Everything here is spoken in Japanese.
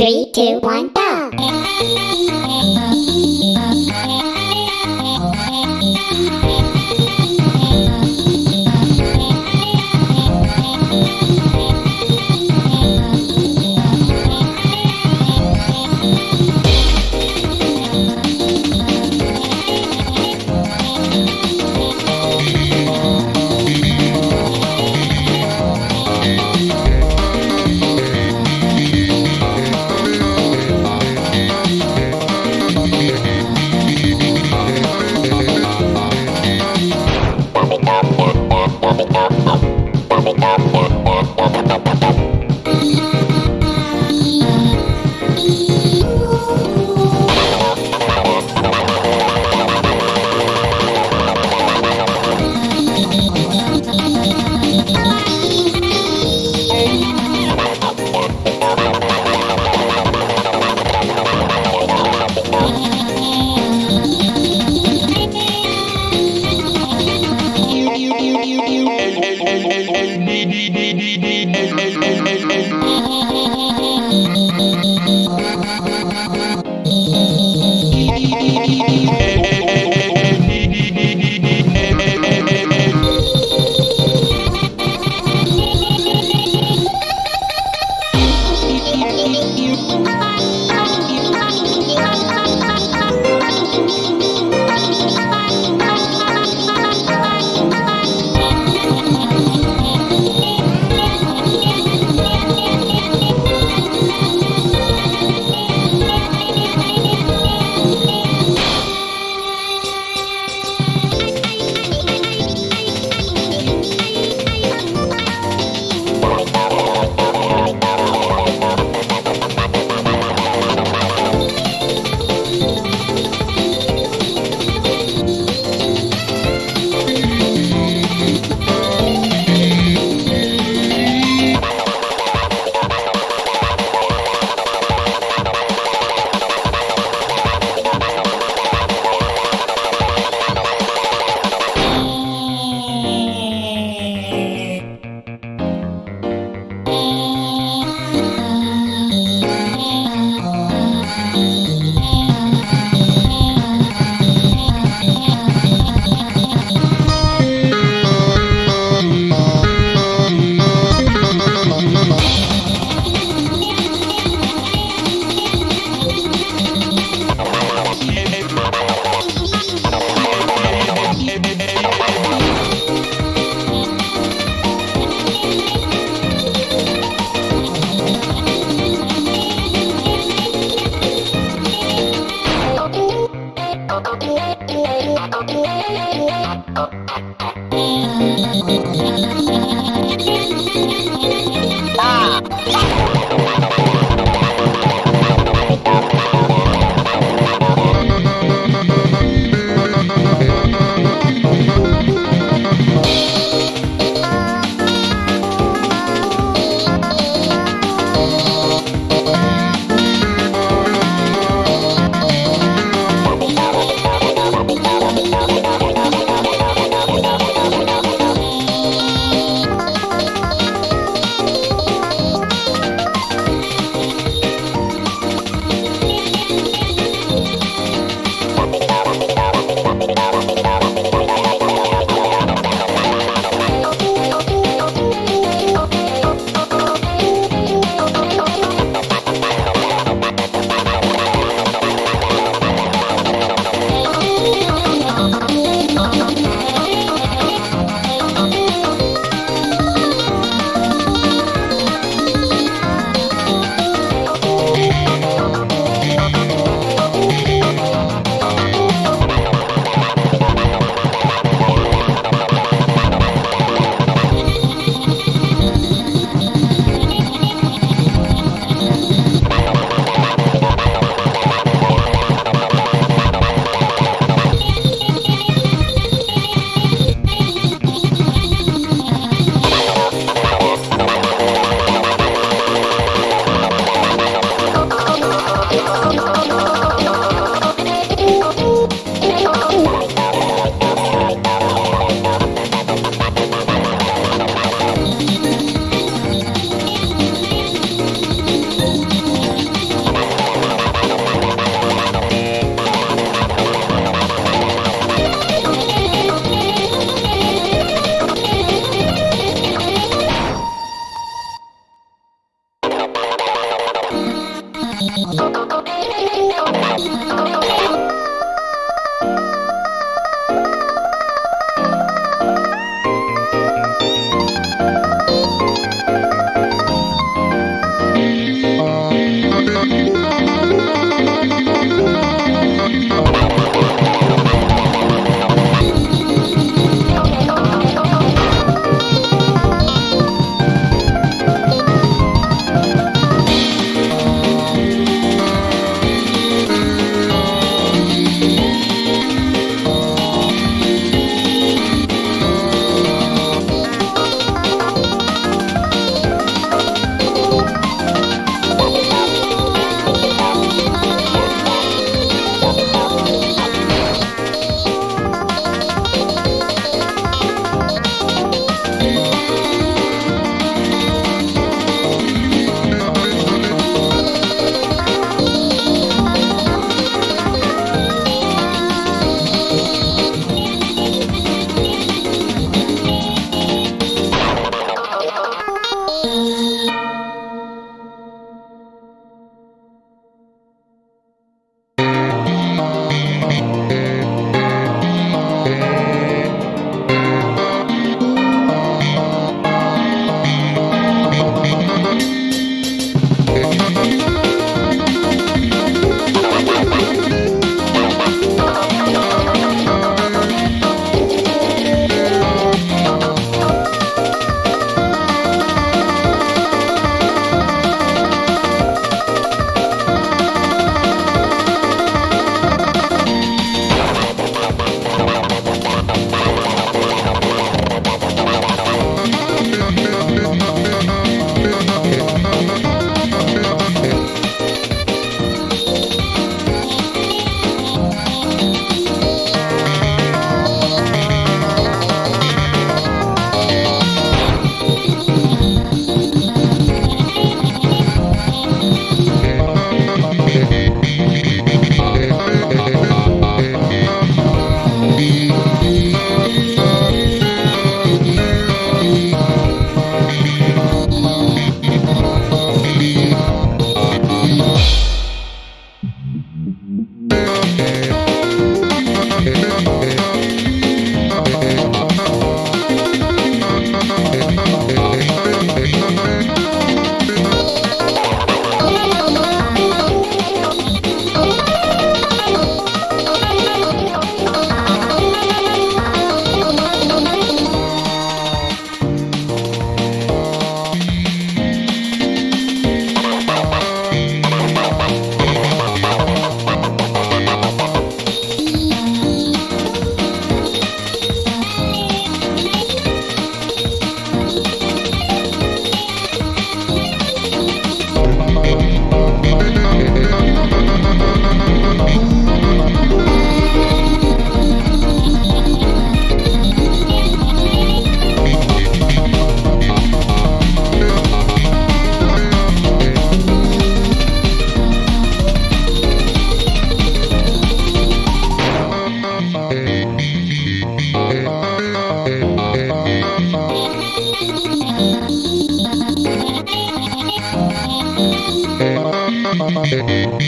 Three, two, one, go! Да! どこで寝ておかしいの? You.